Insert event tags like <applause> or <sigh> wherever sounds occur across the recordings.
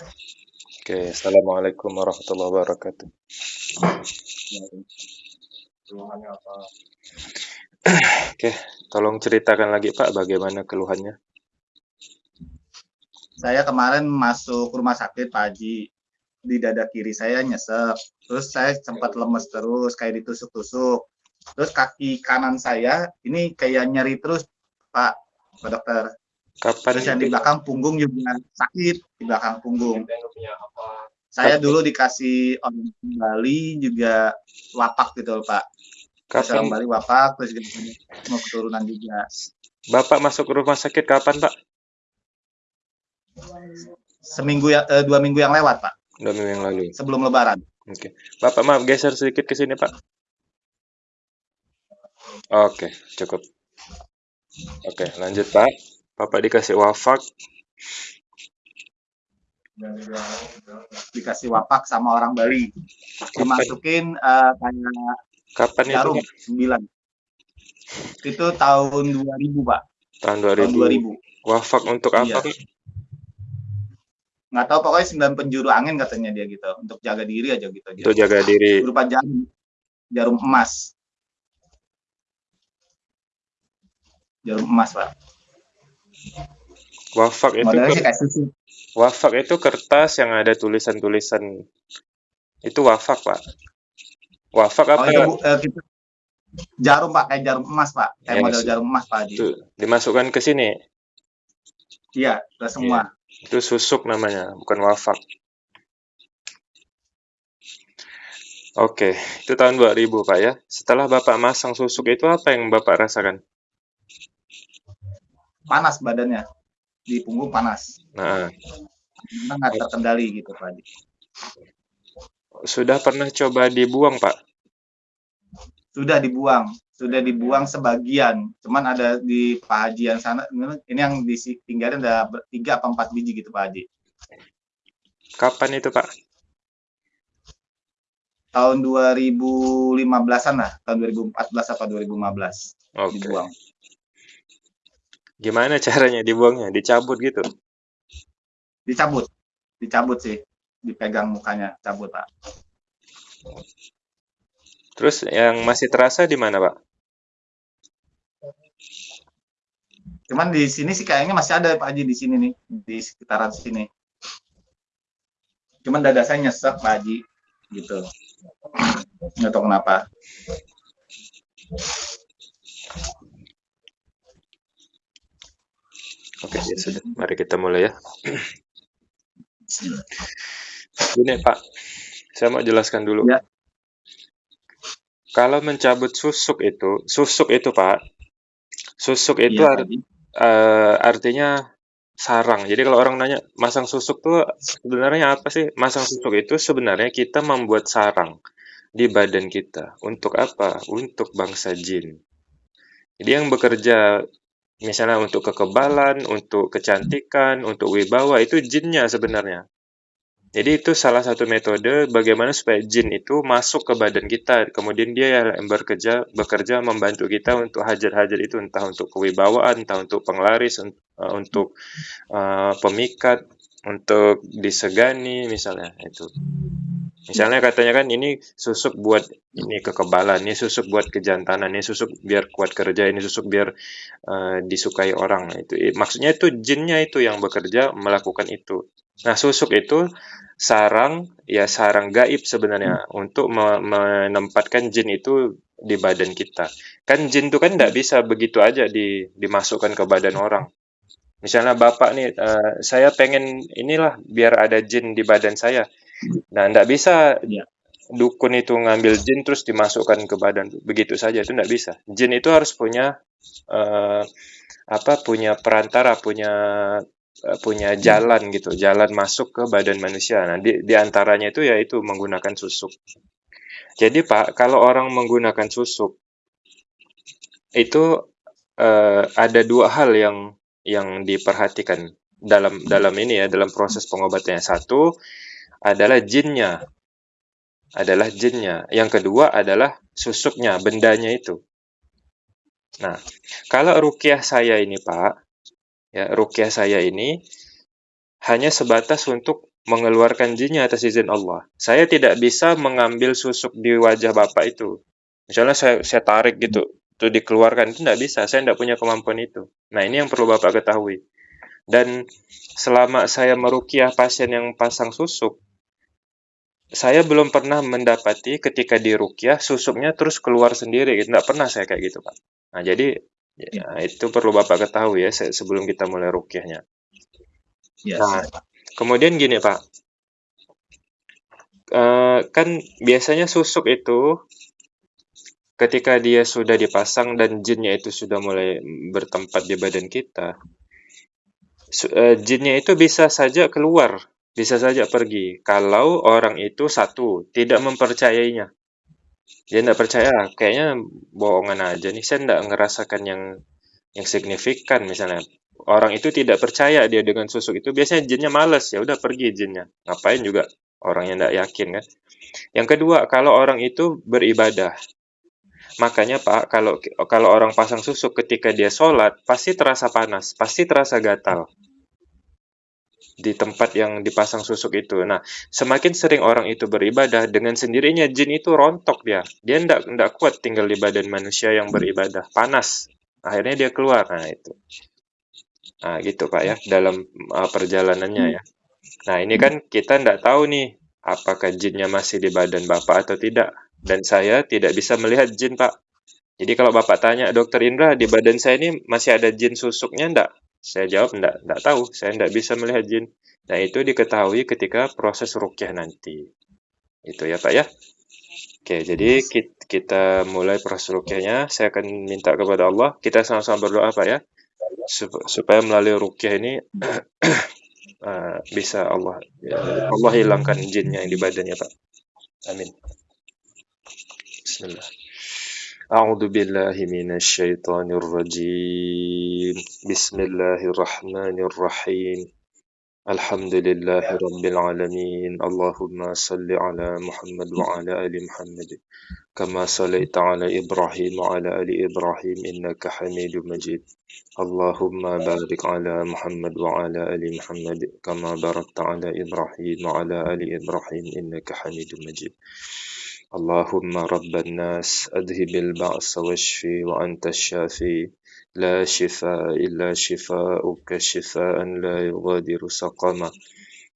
Oke, Assalamualaikum warahmatullahi wabarakatuh. Oke, tolong ceritakan lagi Pak, bagaimana keluhannya? Saya kemarin masuk rumah sakit Pak Haji, di dada kiri saya nyesek, terus saya sempat lemes terus, kayak ditusuk-tusuk. Terus kaki kanan saya ini kayak nyeri terus Pak, Pak dokter. Kapan Terus yang di belakang punggung juga sakit, di belakang punggung. Saya dulu dikasih orang Bali juga wapak gitu loh Pak. Orang Kapan Bali wapak, terus gitu, mau keturunan juga. Bapak masuk rumah sakit kapan Pak? Seminggu ya, eh, dua minggu yang lewat Pak, Dua minggu yang lalu. sebelum Lebaran. Oke, Bapak maaf geser sedikit ke sini Pak. Oke, cukup. Oke, lanjut Pak. Bapak dikasih wafak. Dikasih wapak sama orang Bali. Dimasukin eh, kayak Kapan itu jarum Pak? 9. Itu tahun 2000 Pak, Tahun tahun 2000. 2000. Wafak untuk apa Iya. Pak? Nggak tahu pokoknya 9 penjuru angin katanya dia gitu, untuk jaga diri aja gitu. Untuk jaga diri. Berupa jarum, jarum emas. Jarum emas Pak. Wafak itu wafak itu kertas yang ada tulisan-tulisan. Itu wafak Pak. Wafak Oh apa? itu bu, eh, kita jarum Pak, kayak jarum emas Pak, kayak Yang model jarum emas Pak itu dimasukkan ke sini. Iya, ke semua. Itu susuk namanya, bukan wafak. Oke, itu tahun 2000 Pak ya. Setelah Bapak masang susuk itu apa yang Bapak rasakan? Panas badannya, di punggung panas. Nah, Karena nggak terkendali gitu Pak Haji. sudah pernah coba dibuang Pak? Sudah dibuang, sudah dibuang sebagian. Cuman ada di Pak Haji yang sana, ini yang ditinggalin ada ber- tiga apa empat biji gitu Pak Haji. Kapan itu Pak? Tahun 2015-an lah, tahun 2014 apa 2015 Oke. dibuang. Gimana caranya dibuangnya? Dicabut gitu? Dicabut, dicabut sih, dipegang mukanya, cabut Pak. Terus yang masih terasa di mana Pak? Cuman di sini sih kayaknya masih ada Pak Haji di sini nih, di sekitaran sini. Cuman dada saya nyesek Pak Haji, gitu. Nggak tahu kenapa. Oke, ya sudah. Mari kita mulai ya. Gini Pak, saya mau jelaskan dulu. Ya. Kalau mencabut susuk itu, susuk itu Pak, susuk itu Iya, ar- Pak Haji. eh, artinya sarang. Jadi kalau orang nanya masang susuk tuh sebenarnya apa sih? Masang susuk itu sebenarnya kita membuat sarang di badan kita. Untuk apa? Untuk bangsa jin. Jadi yang bekerja misalnya untuk kekebalan, untuk kecantikan, untuk wibawa itu jinnya sebenarnya. Jadi itu salah satu metode bagaimana supaya jin itu masuk ke badan kita, kemudian dia yang bekerja bekerja membantu kita untuk hajar-hajar itu entah untuk kewibawaan, entah untuk penglaris, eh, untuk eh, pemikat, untuk disegani misalnya itu. Misalnya katanya kan ini susuk buat ini kekebalan, ini susuk buat kejantanan, ini susuk biar kuat kerja, ini susuk biar eh, disukai orang. Nah, Itu maksudnya itu jinnya itu yang bekerja melakukan itu. Nah, susuk itu sarang ya sarang gaib sebenarnya untuk me- menempatkan jin itu di badan kita. Kan jin itu kan tidak bisa begitu aja di, dimasukkan ke badan orang. Misalnya bapak nih, eh, saya pengen inilah biar ada jin di badan saya. Nah, tidak bisa Iya. dukun itu ngambil jin terus dimasukkan ke badan begitu saja itu tidak bisa. Jin itu harus punya eh, apa? Punya perantara, punya eh, punya jalan gitu, jalan masuk ke badan manusia. Nah, di, di antaranya itu yaitu menggunakan susuk. Jadi Pak, kalau orang menggunakan susuk itu eh, ada dua hal yang yang diperhatikan dalam dalam ini ya dalam proses pengobatannya. Satu adalah jinnya, adalah jinnya. Yang kedua adalah susuknya, bendanya itu. Nah, kalau rukyah saya ini Pak, ya rukyah saya ini hanya sebatas untuk mengeluarkan jinnya atas izin Allah. Saya tidak bisa mengambil susuk di wajah Bapak itu. Misalnya saya, saya tarik gitu, itu dikeluarkan, itu tidak bisa. Saya tidak punya kemampuan itu. Nah ini yang perlu Bapak ketahui. Dan selama saya merukiah pasien yang pasang susuk, saya belum pernah mendapati ketika dirukiah susuknya terus keluar sendiri. Gitu. Tidak pernah saya kayak gitu, Pak. Nah jadi ya, itu perlu Bapak ketahui ya sebelum kita mulai rukiahnya. Yes. Nah, kemudian gini Pak, uh, kan biasanya susuk itu ketika dia sudah dipasang dan jinnya itu sudah mulai bertempat di badan kita, uh, jinnya itu bisa saja keluar, bisa saja pergi. Kalau orang itu satu tidak mempercayainya, dia tidak percaya, kayaknya bohongan aja nih. Saya tidak ngerasakan yang yang signifikan misalnya. Orang itu tidak percaya dia dengan susuk itu, biasanya jinnya males, ya udah pergi jinnya. Ngapain juga orang yang tidak yakin kan. Yang kedua, kalau orang itu beribadah, Makanya Pak, kalau kalau orang pasang susuk ketika dia sholat, pasti terasa panas, pasti terasa gatal di tempat yang dipasang susuk itu. Nah, semakin sering orang itu beribadah, dengan sendirinya jin itu rontok dia. Dia tidak ndak kuat tinggal di badan manusia yang beribadah, panas. Akhirnya dia keluar. Nah, itu. Nah, gitu Pak ya, dalam uh, perjalanannya ya. Nah, ini kan kita tidak tahu nih, apakah jinnya masih di badan Bapak atau tidak. Dan saya tidak bisa melihat jin, Pak. Jadi kalau Bapak tanya, Dokter Indra, di badan saya ini masih ada jin susuknya enggak? Saya jawab, enggak, enggak tahu, saya enggak bisa melihat jin. Nah, itu diketahui ketika proses rukyah nanti. Itu ya Pak ya. Oke, jadi kita mulai proses rukyahnya. Saya akan minta kepada Allah, kita sama-sama berdoa Pak ya. Supaya melalui rukyah ini <clears throat> eh, bisa Allah ya, Allah hilangkan jinnya yang di badannya Pak. Amin. Bismillah. أعوذ بالله من الشيطان الرجيم. بسم الله الرحمن الرحيم. الحمد لله رب العالمين. اللهم صل على محمد وعلى آل محمد. كما صليت على إبراهيم وعلى آل إبراهيم إنك حميد مجيد. اللهم بارك على محمد وعلى آل محمد. كما باركت على إبراهيم وعلى آل إبراهيم إنك حميد مجيد. اللهم رب الناس أذهب البأس واشفي وأنت الشافي. لا شفاء إلا شفاؤك شفاء لا يغادر سقما.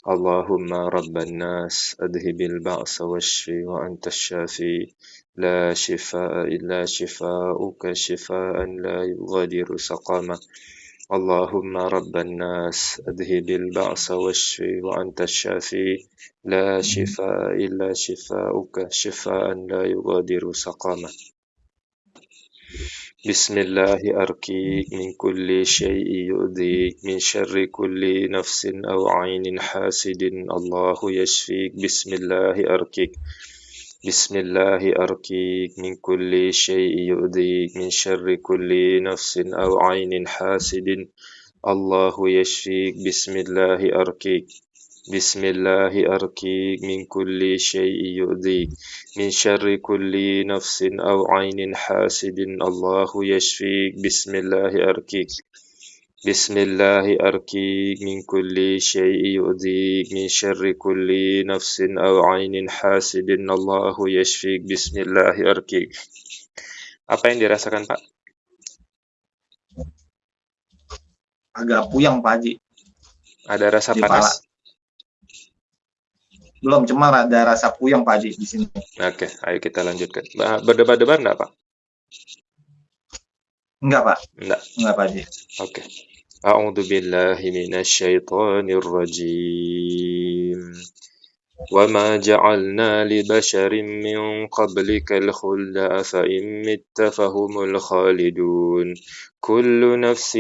اللهم رب الناس أذهب البأس واشفي وأنت الشافي. لا شفاء إلا شفاؤك شفاء لا يغادر سقما. اللهم رب الناس أذهب البأس واشفي وأنت الشافي. لا شفاء إلا شفاؤك شفاء لا يغادر سقما بسم الله أركيك من كل شيء يؤذيك من شر كل نفس أو عين حاسد. الله يشفيك. بسم الله أركيك بسم الله أركيك من كل شيء يؤذيك من شر كل نفس أو عين حاسد الله يشفيك بسم الله أركيك بسم الله أركيك من كل شيء يؤذيك من شر كل نفس أو عين حاسد الله يشفيك بسم الله أركيك بسم الله أركيك من كل شيء يؤذيك من شر كل نفس أو عين حاسد الله يشفيك بسم الله أركيك Apa yang dirasakan Pak? Agak puyang Pak Haji. Ada rasa Di panas? Pala. Belum, cuma ada rasa puyang Pak Haji di sini. Oke, ayo kita lanjutkan. Berdebar-debar enggak Pak? Enggak Pak. Enggak. Enggak Pak Haji. Oke. أعوذ بالله من الشيطان الرجيم. وما جعلنا لبشر من قبلك الخلد أفإن مت فهم الخالدون. كل نفس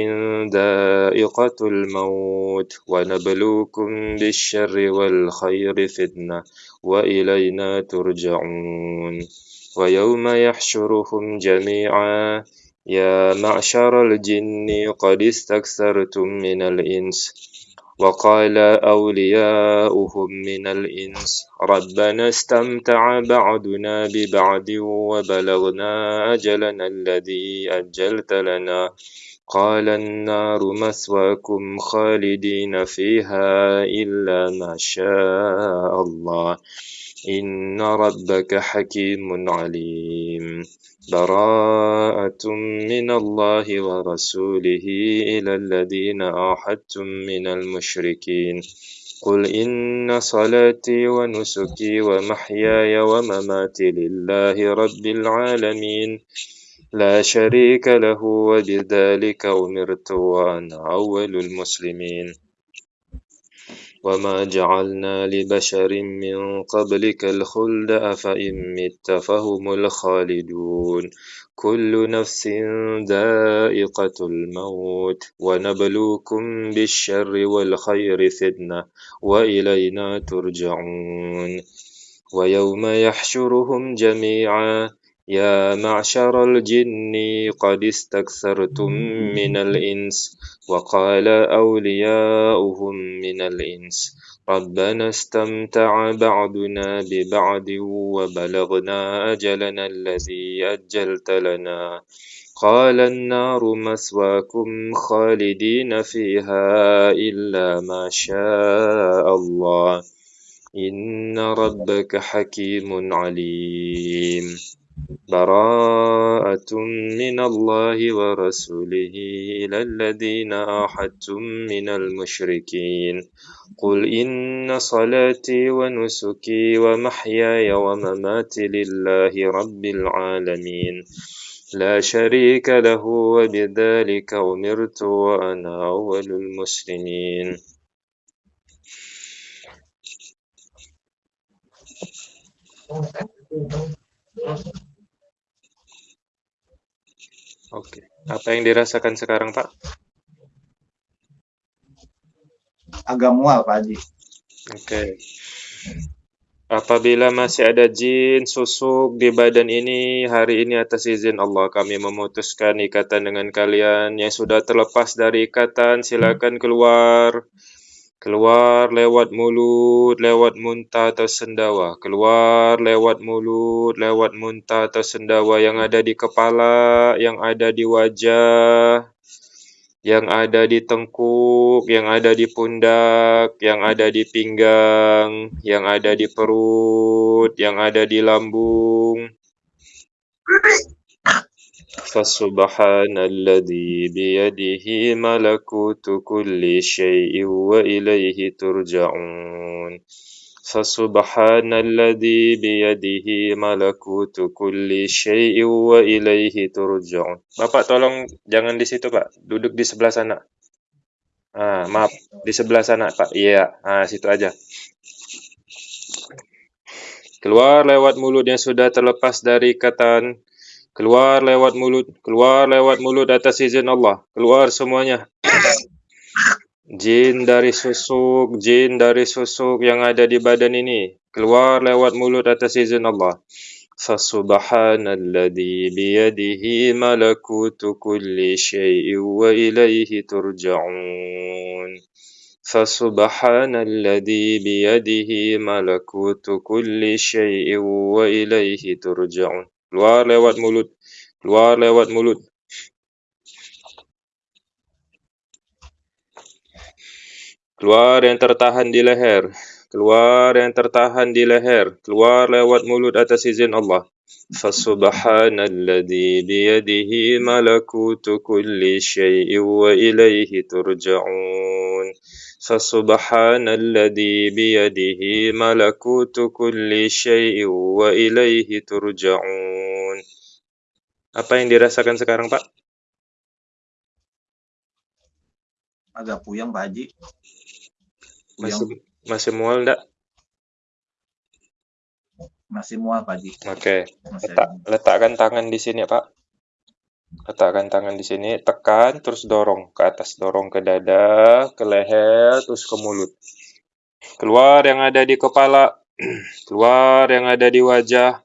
ذائقة الموت ونبلوكم بالشر والخير فتنة وإلينا ترجعون. ويوم يحشرهم جميعا يا معشر الجن قد استكثرتم من الإنس وقال أولياؤهم من الإنس ربنا استمتع بعدنا ببعد وبلغنا أجلنا الذي أجلت لنا قال النار مثواكم خالدين فيها إلا ما شاء الله إن ربك حكيم عليم براءة من الله ورسوله إلى الذين آحدتم من المشركين. قل إن صلاتي ونسكي ومحياي ومماتي لله رب العالمين. لا شريك له وبذلك أمرت وأنا أول المسلمين. وما جعلنا لبشر من قبلك الخلد أفإن مت فهم الخالدون كل نفس ذائقة الموت ونبلوكم بالشر والخير فتنة وإلينا ترجعون ويوم يحشرهم جميعا يا معشر الجن قد استكثرتم من الإنس وقال أولياؤهم من الإنس ربنا استمتع بعضنا ببعض وبلغنا أجلنا الذي أجلت لنا قال النار مسواكم خالدين فيها إلا ما شاء الله إن ربك حكيم عليم براءة من الله ورسوله إلى الذين آحدتم من المشركين. قل إن صلاتي ونسكي ومحياي ومماتي لله رب العالمين. لا شريك له وبذلك أمرت وأنا أول المسلمين. Oke, apa yang dirasakan sekarang Pak? Agak mual Pak Haji. Oke. Apabila masih ada jin susuk di badan ini, hari ini atas izin Allah kami memutuskan ikatan dengan kalian yang sudah terlepas dari ikatan, silakan keluar. Keluar lewat mulut, lewat muntah atau sendawa. Keluar lewat mulut, lewat muntah atau sendawa yang ada di kepala, yang ada di wajah, yang ada di tengkuk, yang ada di pundak, yang ada di pinggang, yang ada di perut, yang ada di lambung. فسبحان الذي بيده ملكوت كل شيء وإليه ترجعون فسبحان الذي بيده ملكوت كل شيء وإليه ترجعون Bapak tolong jangan di situ Pak, duduk di sebelah sana. Ah, maaf, di sebelah sana Pak. Iya, ah situ aja. Keluar lewat mulut yang sudah terlepas dari ikatan Keluar lewat mulut, keluar lewat mulut atas izin Allah. Keluar semuanya. Jin dari susuk, jin dari susuk yang ada di badan ini. Keluar lewat mulut atas izin Allah. Fasubhanalladzi biyadihi malakutu kulli syai'in wa ilaihi turja'un. Fasubhanalladzi biyadihi malakutu kulli syai'in wa ilaihi turja'un. Keluar lewat mulut. Keluar lewat mulut. Keluar yang tertahan di leher. Keluar yang tertahan di leher. Keluar lewat mulut atas izin Allah. Fasubhanalladzi biyadihi malakutu kulli syai'in wa ilaihi turja'un. Fasubhanalladzi biyadihi malakutu kulli syai'in wa ilaihi turja'un. Apa yang dirasakan sekarang, Pak? Agak puyeng Pak Haji. Masih masih mual enggak? Masih mual Pak Haji. Oke. Letak, letakkan tangan di sini, Pak. Letakkan tangan di sini, tekan terus dorong ke atas, dorong ke dada, ke leher, terus ke mulut. Keluar yang ada di kepala, <clears throat> keluar yang ada di wajah,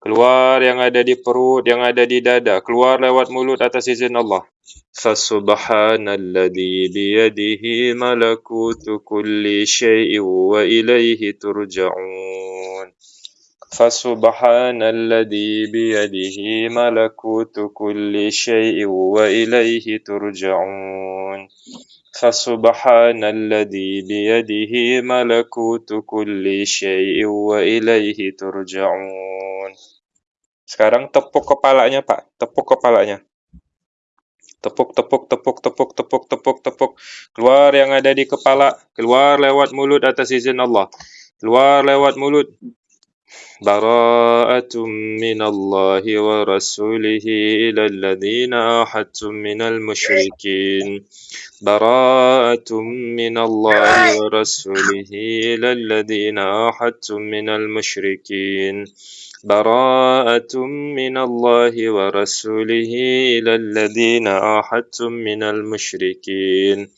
keluar yang ada di perut yang ada di dada. Keluar lewat mulut atas izin Allah. Fa biyadihi malakutu kulli syai'in wa ilaihi turja'un. Fa biyadihi malakutu kulli syai'in wa ilaihi turja'un. فسبحان الذي بيده ملكوت كل شيء وإليه ترجعون Sekarang tepuk kepalanya, Pak. Tepuk kepalanya. Tepuk, tepuk, tepuk, tepuk, tepuk, tepuk, tepuk. Keluar yang ada di kepala. Keluar lewat mulut atas izin Allah. Keluar lewat mulut. براءة من الله ورسوله إلى الذين أحدتم من المشركين. براءة من الله ورسوله إلى الذين أحدتم من المشركين. براءة من الله ورسوله إلى الذين أحدتم من المشركين.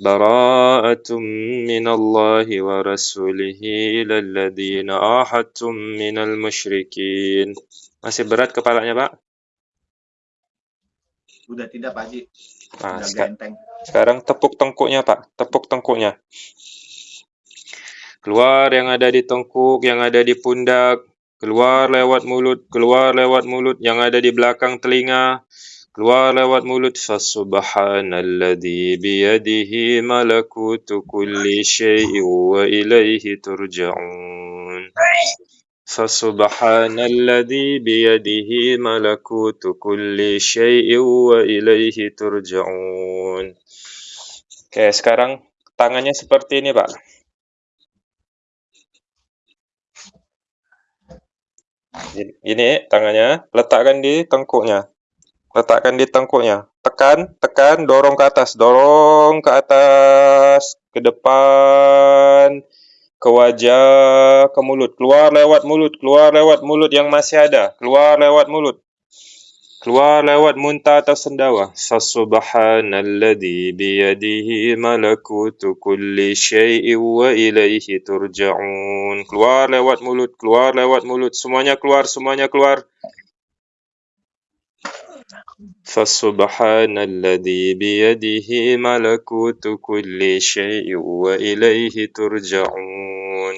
براءة من الله ورسوله إلى الذين آحدتم من المشركين Masih berat kepalanya, Pak? Udah tidak, Pak Haji. Nah, Udah seka- genteng. sekarang tepuk tengkuknya, Pak. Tepuk tengkuknya. Keluar yang ada di tengkuk, yang ada di pundak. Keluar lewat mulut, keluar lewat mulut, yang ada di belakang telinga. keluar lewat mulut fasubhanalladzi biyadihi malakutu kulli syai'in wa ilaihi turja'un fasubhanalladzi biyadihi malakutu kulli syai'in wa ilaihi turja'un Oke, sekarang tangannya seperti ini, Pak. Ini tangannya, letakkan di tengkuknya. Letakkan di tengkuknya. Tekan, tekan, dorong ke atas, dorong ke atas, ke depan, ke wajah, ke mulut. Keluar lewat mulut, keluar lewat mulut yang masih ada. Keluar lewat mulut. Keluar lewat muntah atau sendawa. Fasubhanalladzi biyadihi malakutu kulli syai'in wa ilaihi turja'un. Keluar lewat mulut, keluar lewat mulut. Semuanya keluar, semuanya keluar. Fasubhanalladzi biyadihi malakutu kulli syai'in wa ilaihi turja'un.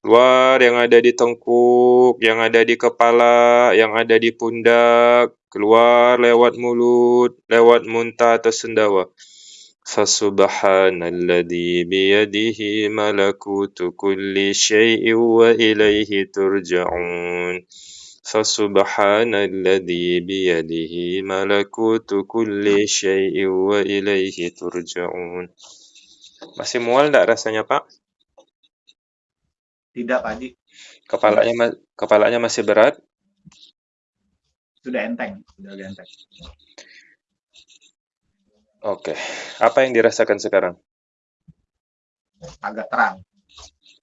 Keluar yang ada di tengkuk, yang ada di kepala, yang ada di pundak. Keluar lewat mulut, lewat muntah atau sendawa. Fasubhanalladzi biyadihi malakutu kulli syai'in wa ilaihi turja'un. Fasubhanalladzi biyadihi malakutu kulli syai'in wa ilaihi turja'un. Masih mual enggak rasanya, Pak? Tidak, Pak Haji. Kepalanya ma- kepalanya masih berat? Sudah enteng, sudah enteng. Oke. Apa yang dirasakan sekarang? Agak terang.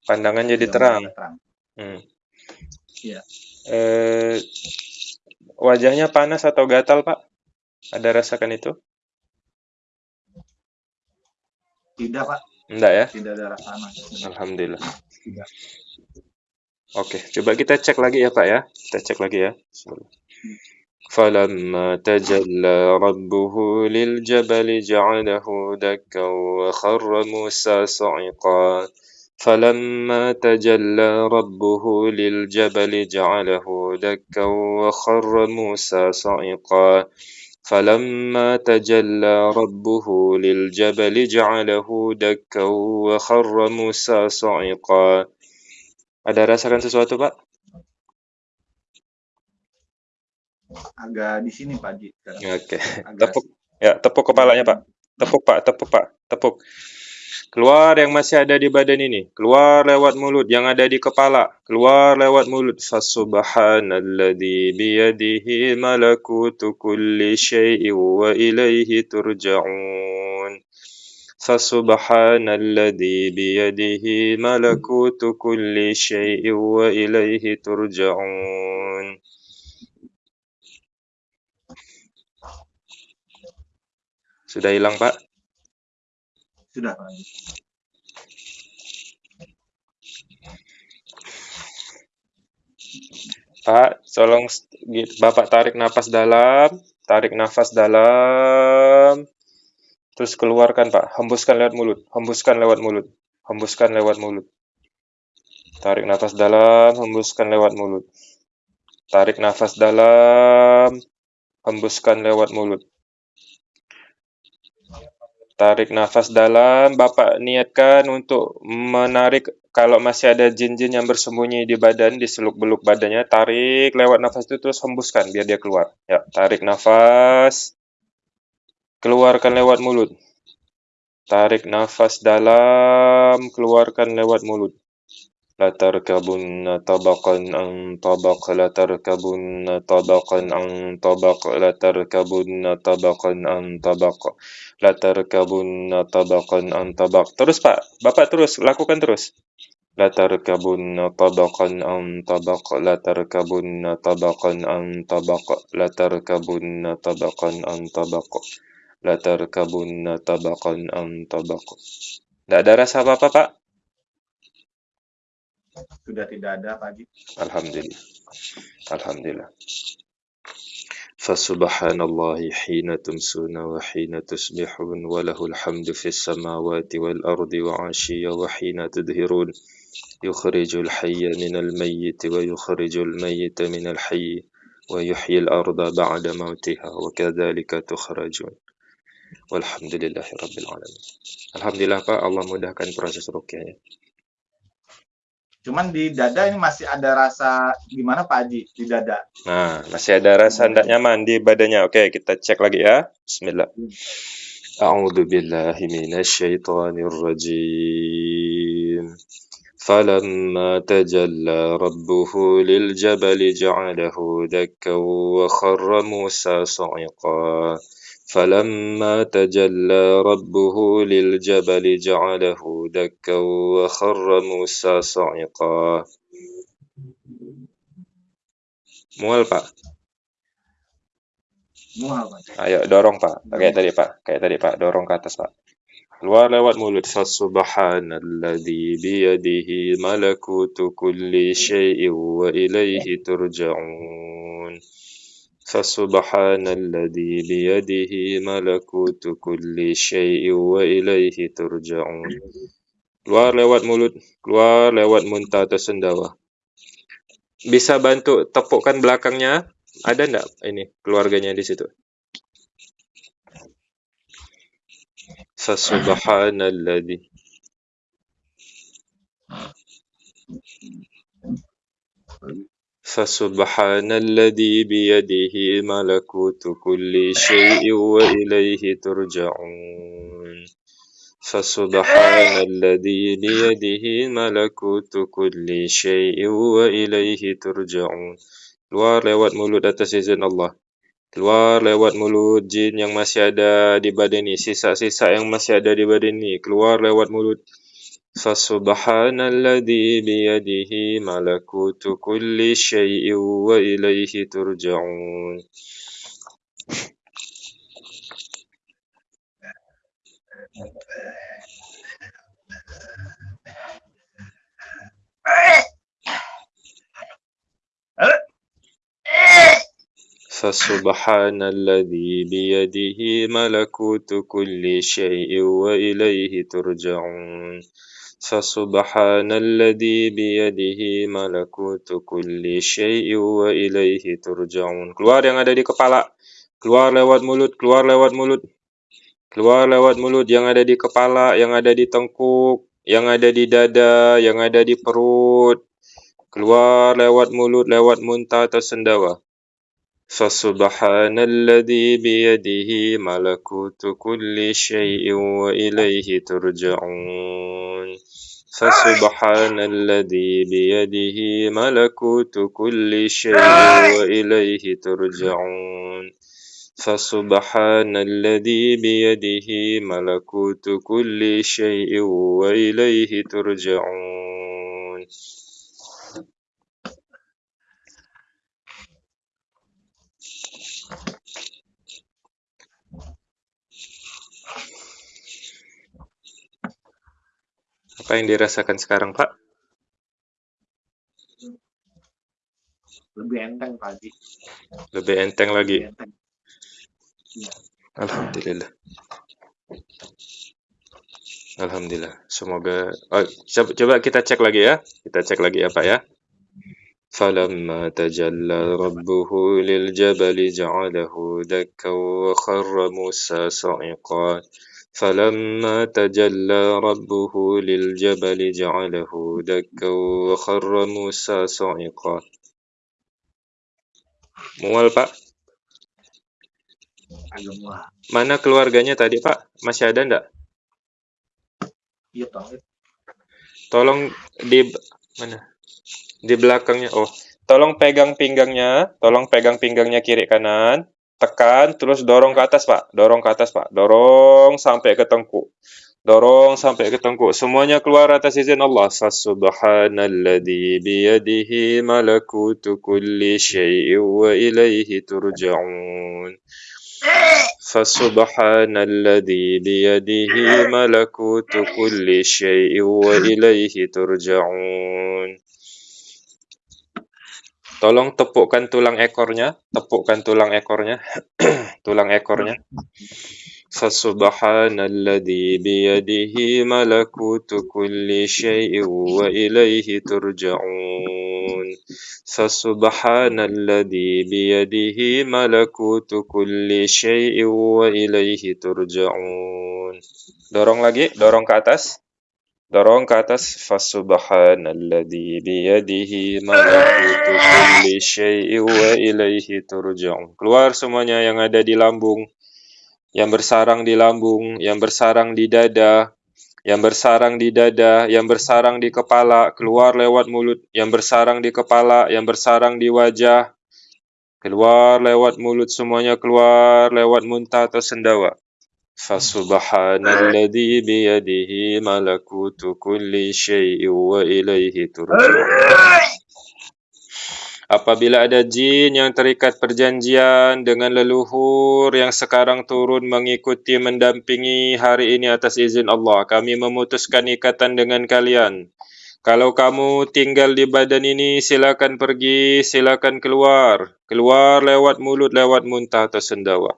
Pandangan jadi Sudah terang. terang. Hmm. Iya Eh, wajahnya panas atau gatal, Pak? Ada rasakan itu? Tidak, Pak. Enggak ya? Tidak ada rasa panas. Alhamdulillah. Tidak. Oke, coba kita cek lagi ya, Pak ya. Kita cek lagi ya. Bismillah. فلما تجلى ربه للجبل جعله دكا وخر موسى صعقا فلما تجلى ربه للجبل جعله دكا وخر موسى صعقا فلما تجلى ربه للجبل جعله دكا وخر موسى صعقا Ada rasakan sesuatu, Pak? Agak di sini, Pak Haji. sekarang. Oke. Agak Tepuk ya, tepuk kepalanya, Pak. Tepuk, Pak. Tepuk, Pak. Tepuk. Keluar yang masih ada di badan ini. Keluar lewat mulut yang ada di kepala. Keluar lewat mulut. Fasubhanalladzi biyadihi malakutu kulli syai'in wa ilaihi turja'un. Fasubhanalladzi biyadihi malakutu kulli syai'in wa turja'un. Sudah hilang, Pak? Sudah, Pak. Pak, tolong Bapak tarik nafas dalam, tarik nafas dalam, terus keluarkan Pak, hembuskan lewat mulut, hembuskan lewat mulut, hembuskan lewat mulut. Tarik nafas dalam, hembuskan lewat mulut. Tarik nafas dalam, hembuskan lewat mulut. Tarik nafas dalam, Bapak niatkan untuk menarik kalau masih ada jin-jin yang bersembunyi di badan, di seluk-beluk badannya, tarik lewat nafas itu terus hembuskan biar dia keluar. Ya, tarik nafas, keluarkan lewat mulut. Tarik nafas dalam, keluarkan lewat mulut. لا تركبن طبقا عن طبق لا تركبن طبقا عن طبق لا تركبن طبقا عن طبق لا تركبن طبقا عن طبق terus Pak Bapak terus lakukan terus لا تركبن طبقا عن طبق لا تركبن طبقا عن طبق لا تركبن طبقا عن طبق لا تركبن طبقا عن طبق Tidak ada rasa apa-apa Pak? Sudah tidak ada Haji. Alhamdulillah. Alhamdulillah. فسبحان الله حين تمسون وحين تصبحون وله الحمد في السماوات والأرض وعشيا وحين تظهرون يخرج الحي من الميت ويخرج الميت من الحي ويحيي الأرض بعد موتها وكذلك تخرجون والحمد لله رب العالمين Alhamdulillah Pak, Allah mudahkan proses rukyahnya. Cuman di dada ini masih ada rasa gimana Pak Haji di dada? Nah, masih ada rasa tidak nyaman di badannya. Oke, kita cek lagi ya. Bismillah. A'udzu billahi minasyaitonir rajim. فلما تجلى ربه للجبل جعله دكا وخر موسى صعقا فلما تجلى ربه للجبل جعله دكا وخر موسى صعقا Mual Pak. Mual Pak. Ayo dorong Pak. Kayak tadi Pak. Kayak tadi Pak. Dorong ke atas Pak. Keluar lewat mulut. Subhanalladzi biyadihi malakutu kulli syai'in wa ilaihi turja'un. Fasubhanalladzi biyadihi malakutu kulli syai'in wa ilaihi. Keluar lewat mulut, keluar lewat muntah atau sendawa. Bisa bantu tepukkan belakangnya? Ada enggak ini keluarganya di situ? Fasubhanalladzi فسبحان الذي بيده ملكوت كل شيء وإليه ترجعون فسبحان الذي بيده ملكوت كل شيء وإليه ترجعون keluar lewat mulut atas izin Allah keluar lewat mulut jin yang masih ada di badan ini sisa-sisa yang masih ada di badan ini keluar lewat mulut فسبحان الذي بيده ملكوت كل شيء وإليه ترجعون. فسبحان الذي بيده ملكوت كل شيء وإليه ترجعون. فسبحان الذي بيده ملكوت كل شيء وإليه ترجعون keluar yang ada di kepala keluar lewat mulut keluar lewat mulut keluar lewat mulut yang ada di kepala yang ada di tengkuk yang ada di dada yang ada di perut keluar lewat mulut lewat muntah atau sendawa فسبحان الذي بيده ملكوت كل شيء وإليه ترجعون. فسبحان الذي بيده ملكوت كل شيء وإليه ترجعون. فسبحان الذي بيده ملكوت كل شيء وإليه ترجعون. Apa yang dirasakan sekarang, Pak? Lebih enteng Pak Haji. Lebih enteng lagi. Lebih enteng. Iya. Alhamdulillah. Alhamdulillah. Semoga oh, coba, coba kita cek lagi ya. Kita cek lagi ya, Pak ya. فلما تجلى ربه للجبل جعله دكا وخر موسى صعقا فلما تجلى ربه للجبل جعله دكا وخر موسى صعقا Mual Pak? Mana keluarganya tadi Pak? Masih ada enggak? Iya Pak. Tolong di mana? Di belakangnya. Oh, tolong pegang pinggangnya, tolong pegang pinggangnya kiri kanan, tekan terus dorong ke atas, Pak. Dorong ke atas, Pak. Dorong sampai ke tengkuk. Dorong sampai ke tengkuk. Semuanya keluar atas izin Allah. Fasubhanalladzi biyadihi malakutu kulli syai'in wa ilaihi turja'un. Fasubhanalladzi biyadihi malakutu kulli syai'in wa ilaihi turja'un. Tolong tepukkan tulang ekornya, tepukkan tulang ekornya, <clears throat> tulang ekornya. Fasubhanalladzi biyadihi malakutu kulli syai'in wa ilaihi turja'un. Fasubhanalladzi biyadihi malakutu kulli syai'in wa ilaihi turja'un. Dorong lagi, dorong ke atas dorong ke atas. Fasubhanalladzi biyadihi malakutu kulli syai'in wa ilaihi turja'un. Keluar semuanya yang ada di lambung yang bersarang di lambung, yang bersarang di dada, yang bersarang di dada, yang bersarang di kepala, keluar lewat mulut, yang bersarang di kepala, yang bersarang di wajah, keluar lewat mulut semuanya keluar lewat muntah atau sendawa. Fasubhanalladzi biyadihi malakutu kulli syai'in wa ilaihi turja'un. Apabila ada jin yang terikat perjanjian dengan leluhur yang sekarang turun mengikuti mendampingi hari ini atas izin Allah, kami memutuskan ikatan dengan kalian. Kalau kamu tinggal di badan ini, silakan pergi, silakan keluar. Keluar lewat mulut, lewat muntah atau sendawa.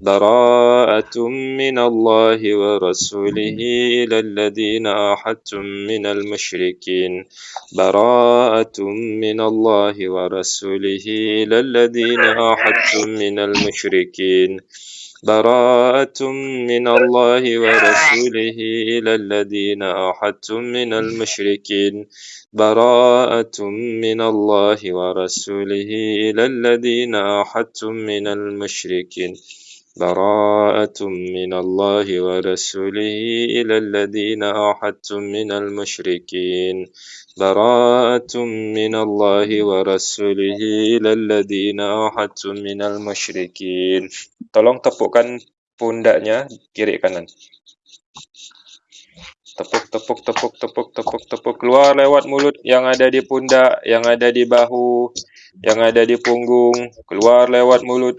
براءة من الله ورسوله إلى الذين أحدتم من المشركين. براءة من الله ورسوله إلى الذين أحدتم من المشركين. براءة من الله ورسوله إلى الذين أحدتم من المشركين. براءة من الله ورسوله إلى الذين أحدتم من المشركين. براءة من الله ورسوله إلى الذين أحدتم من المشركين براءة من الله ورسوله إلى الذين أحدتم من المشركين Tolong tepukkan pundaknya kiri kanan. Tepuk, tepuk, tepuk, tepuk, tepuk, tepuk. Keluar lewat mulut yang ada di pundak, yang ada di bahu, yang ada di punggung. Keluar lewat mulut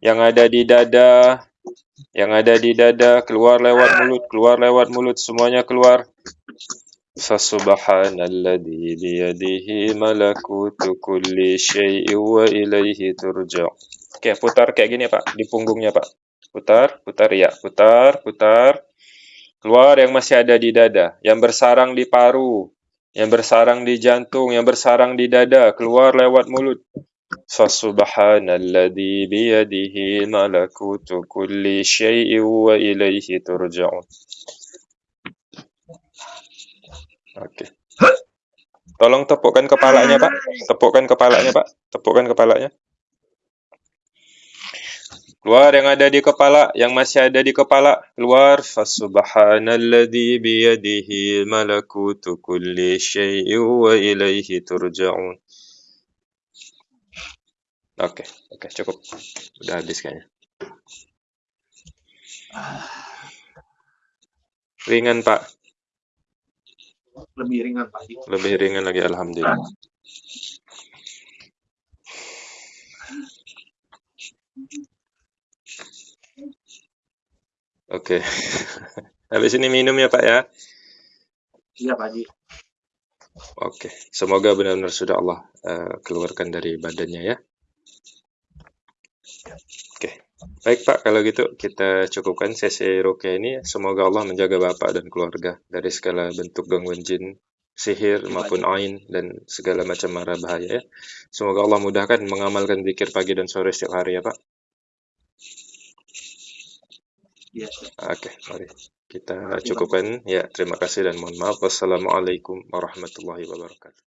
yang ada di dada, yang ada di dada, keluar lewat mulut, keluar lewat mulut, semuanya keluar. Fasubhanalladzi biyadihi malakutu kulli syai'in wa ilaihi turja'. Oke, putar kayak gini, Pak, di punggungnya, Pak. Putar, putar ya, putar, putar. Keluar yang masih ada di dada, yang bersarang di paru, yang bersarang di jantung, yang bersarang di dada, keluar lewat mulut. فسبحان الذي بيده ملكوت كل شيء وإليه ترجعون Oke. Tolong tepukkan kepalanya, Pak. Tepukkan kepalanya, Pak. Tepukkan kepalanya. Keluar yang ada di kepala, yang masih ada di kepala, keluar. Fasubhanalladzi biyadihi malakutu kulli syai'in wa ilaihi turja'un. Oke, oke cukup. Udah habis kayaknya. Ringan Pak. Lebih ringan Pak. Lebih ringan lagi Alhamdulillah. Oke. <laughs> Habis ini minum ya Pak ya. Iya Pak Haji. Oke, semoga benar-benar sudah Allah uh, keluarkan dari badannya ya. Oke. Baik Pak, kalau gitu kita cukupkan sesi rukyah ini. Semoga Allah menjaga Bapak dan keluarga dari segala bentuk gangguan jin, sihir maupun ain dan segala macam mara bahaya ya. Semoga Allah mudahkan mengamalkan zikir pagi dan sore setiap hari ya Pak. Iya. Oke, mari kita cukupkan. Ya, terima kasih dan mohon maaf. Wassalamualaikum warahmatullahi wabarakatuh.